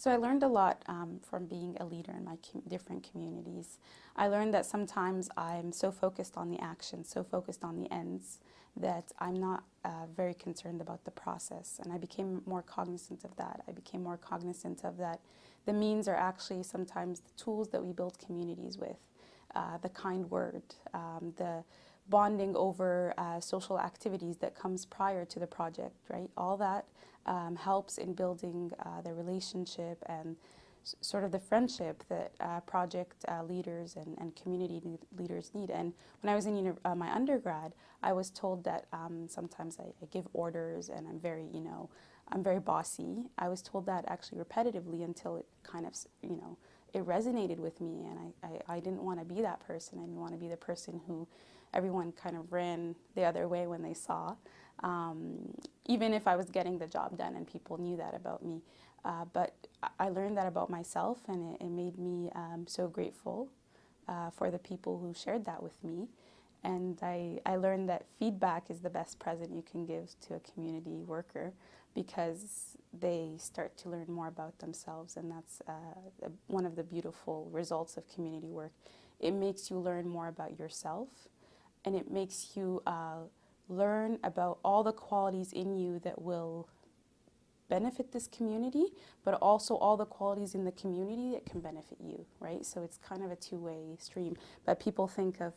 So I learned a lot um, from being a leader in my com- different communities. I learned that sometimes I'm so focused on the action, so focused on the ends, that I'm not uh, very concerned about the process. And I became more cognizant of that. I became more cognizant of that the means are actually sometimes the tools that we build communities with. Uh, the kind word, um, the bonding over uh, social activities that comes prior to the project, right? All that um, helps in building uh, the relationship and sort of the friendship that uh, project uh, leaders and, and community le- leaders need. And when I was in uh, my undergrad, I was told that um, sometimes I, I give orders and I'm very, you know, I'm very bossy. I was told that actually repetitively until it kind of, you know, it resonated with me and I, I, I didn't want to be that person. I didn't want to be the person who everyone kind of ran the other way when they saw um, even if I was getting the job done and people knew that about me. Uh, but I- learned that about myself, and it, it made me um, so grateful uh, for the people who shared that with me. And I, I learned that feedback is the best present you can give to a community worker because they start to learn more about themselves, and that's uh, one of the beautiful results of community work. It makes you learn more about yourself, and it makes you uh, learn about all the qualities in you that will benefit this community, but also all the qualities in the community that can benefit you, right? So it's kind of a two way stream. But people think of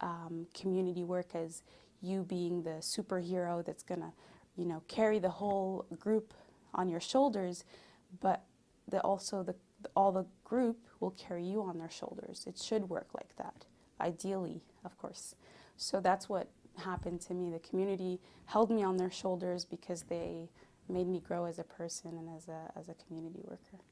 um, community work as you being the superhero that's going to, you know, carry the whole group on your shoulders, but the, also the, all the group will carry you on their shoulders. It should work like that, ideally, of course. So that's what happened to me. The community held me on their shoulders because they made me grow as a person and as a, as a community worker.